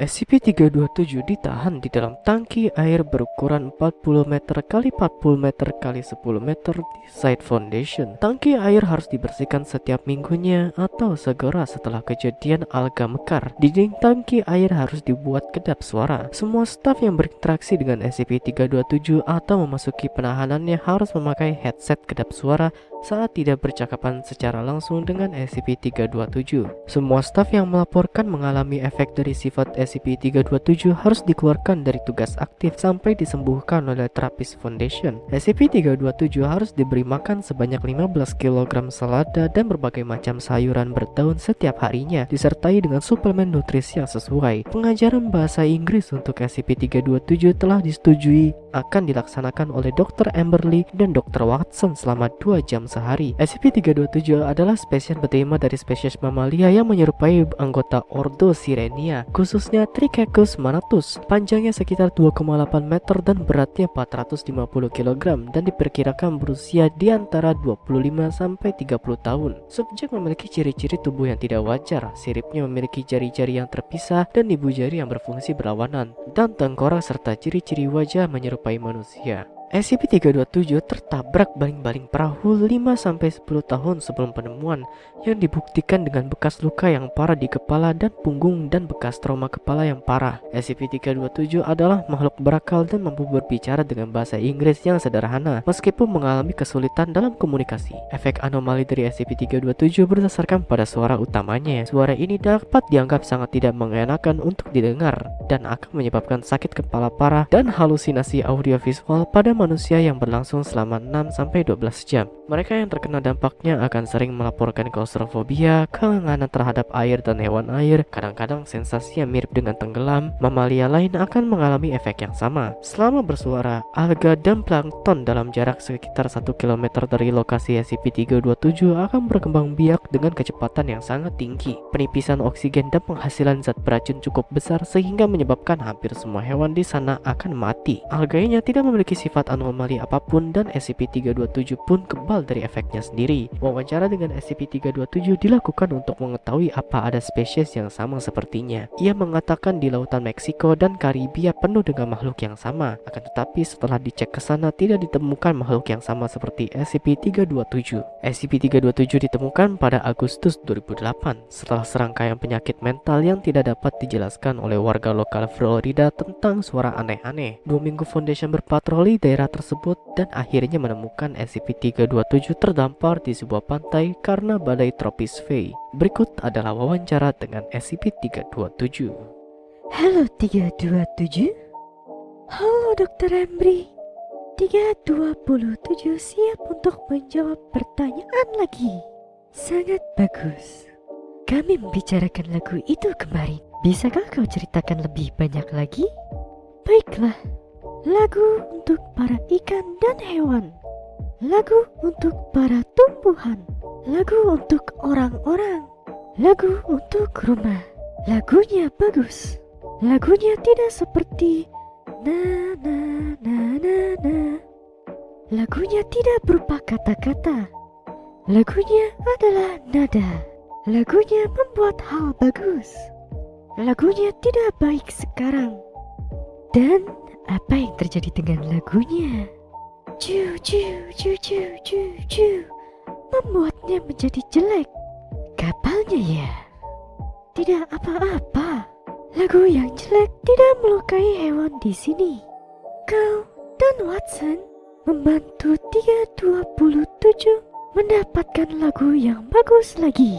SCP-327 ditahan di dalam tangki air berukuran 40 meter kali 40 meter kali 10 meter di site foundation. Tangki air harus dibersihkan setiap minggunya atau segera setelah kejadian alga mekar. Dinding tangki air harus dibuat kedap suara. Semua staf yang berinteraksi dengan SCP-327 atau memasuki penahanannya harus memakai headset kedap suara saat tidak bercakapan secara langsung dengan SCP-327. Semua staf yang melaporkan mengalami efek dari sifat SCP-327 harus dikeluarkan dari tugas aktif sampai disembuhkan oleh terapis Foundation. SCP-327 harus diberi makan sebanyak 15 kg selada dan berbagai macam sayuran berdaun setiap harinya, disertai dengan suplemen nutrisi yang sesuai. Pengajaran bahasa Inggris untuk SCP-327 telah disetujui akan dilaksanakan oleh Dr. Amberly dan Dr. Watson selama 2 jam sehari. SCP-327 adalah spesies bertema dari spesies mamalia yang menyerupai anggota Ordo Sirenia, khususnya Trichechus manatus. Panjangnya sekitar 2,8 meter dan beratnya 450 kg dan diperkirakan berusia di antara 25 sampai 30 tahun. Subjek memiliki ciri-ciri tubuh yang tidak wajar, siripnya memiliki jari-jari yang terpisah dan ibu jari yang berfungsi berlawanan, dan tengkorak serta ciri-ciri wajah menyerupai manusia. SCP-327 tertabrak baling-baling perahu 5-10 tahun sebelum penemuan yang dibuktikan dengan bekas luka yang parah di kepala dan punggung dan bekas trauma kepala yang parah. SCP-327 adalah makhluk berakal dan mampu berbicara dengan bahasa Inggris yang sederhana meskipun mengalami kesulitan dalam komunikasi. Efek anomali dari SCP-327 berdasarkan pada suara utamanya. Suara ini dapat dianggap sangat tidak mengenakan untuk didengar dan akan menyebabkan sakit kepala parah dan halusinasi audiovisual pada manusia yang berlangsung selama 6-12 jam. Mereka yang terkena dampaknya akan sering melaporkan klaustrofobia, kelengahan terhadap air dan hewan air, kadang-kadang sensasi yang mirip dengan tenggelam. Mamalia lain akan mengalami efek yang sama. Selama bersuara, alga dan plankton dalam jarak sekitar 1 km dari lokasi SCP-327 akan berkembang biak dengan kecepatan yang sangat tinggi. Penipisan oksigen dan penghasilan zat beracun cukup besar sehingga menyebabkan hampir semua hewan di sana akan mati. Alganya tidak memiliki sifat anomali apa pun dan SCP-327 pun kebal dari efeknya sendiri. Wawancara dengan SCP-327 dilakukan untuk mengetahui apa ada spesies yang sama sepertinya. Ia mengatakan di lautan Meksiko dan Karibia penuh dengan makhluk yang sama. Akan tetapi setelah dicek ke sana tidak ditemukan makhluk yang sama seperti SCP-327. SCP-327 ditemukan pada Agustus 2008 setelah serangkaian penyakit mental yang tidak dapat dijelaskan oleh warga lokal Florida tentang suara aneh-aneh. Dua minggu Foundation berpatroli daerah daerah tersebut dan akhirnya menemukan SCP-327 terdampar di sebuah pantai karena badai tropis Faye. Berikut adalah wawancara dengan SCP-327. Halo 327 Halo Dr. Embry 327 siap untuk menjawab pertanyaan lagi Sangat bagus Kami membicarakan lagu itu kemarin Bisakah kau ceritakan lebih banyak lagi? Baiklah Lagu untuk para ikan dan hewan. Lagu untuk para tumbuhan. Lagu untuk orang-orang. Lagu untuk rumah. Lagunya bagus. Lagunya tidak seperti na na na na na. Lagunya tidak berupa kata-kata. Lagunya adalah nada. Lagunya membuat hal bagus. Lagunya tidak baik sekarang. Dan apa yang terjadi dengan lagunya? Cu cu cu cu cu cu membuatnya menjadi jelek. Kapalnya ya? Tidak apa-apa. Lagu yang jelek tidak melukai hewan di sini. Kau dan Watson membantu 327 mendapatkan lagu yang bagus lagi.